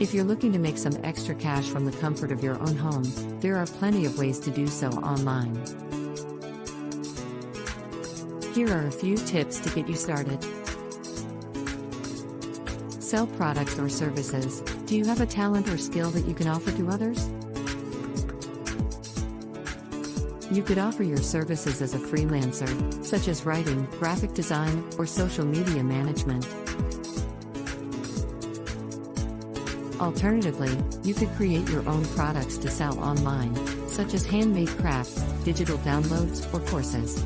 If you're looking to make some extra cash from the comfort of your own home, there are plenty of ways to do so online. Here are a few tips to get you started. Sell products or services. Do you have a talent or skill that you can offer to others? You could offer your services as a freelancer, such as writing, graphic design, or social media management. Alternatively, you could create your own products to sell online, such as handmade crafts, digital downloads, or courses.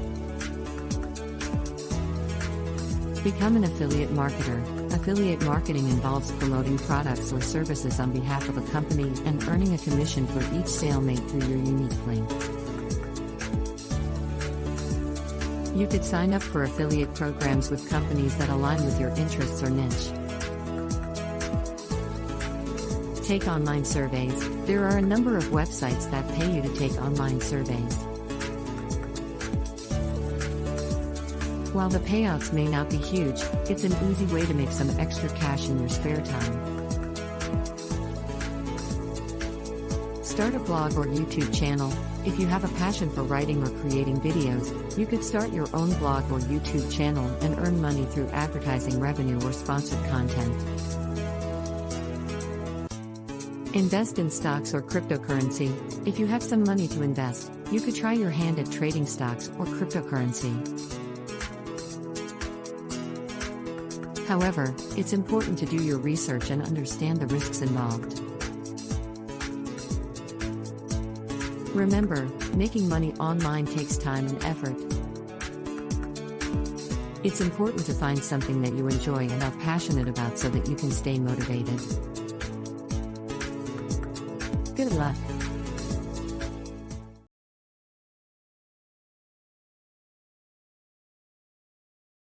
Become an affiliate marketer. Affiliate marketing involves promoting products or services on behalf of a company and earning a commission for each sale made through your unique link. You could sign up for affiliate programs with companies that align with your interests or niche. Take online surveys. There are a number of websites that pay you to take online surveys. While the payouts may not be huge, it's an easy way to make some extra cash in your spare time. Start a blog or YouTube channel. If you have a passion for writing or creating videos, you could start your own blog or YouTube channel and earn money through advertising revenue or sponsored content. Invest in stocks or cryptocurrency. If you have some money to invest, you could try your hand at trading stocks or cryptocurrency. However, it's important to do your research and understand the risks involved. Remember, making money online takes time and effort. It's important to find something that you enjoy and are passionate about so that you can stay motivated. Good luck!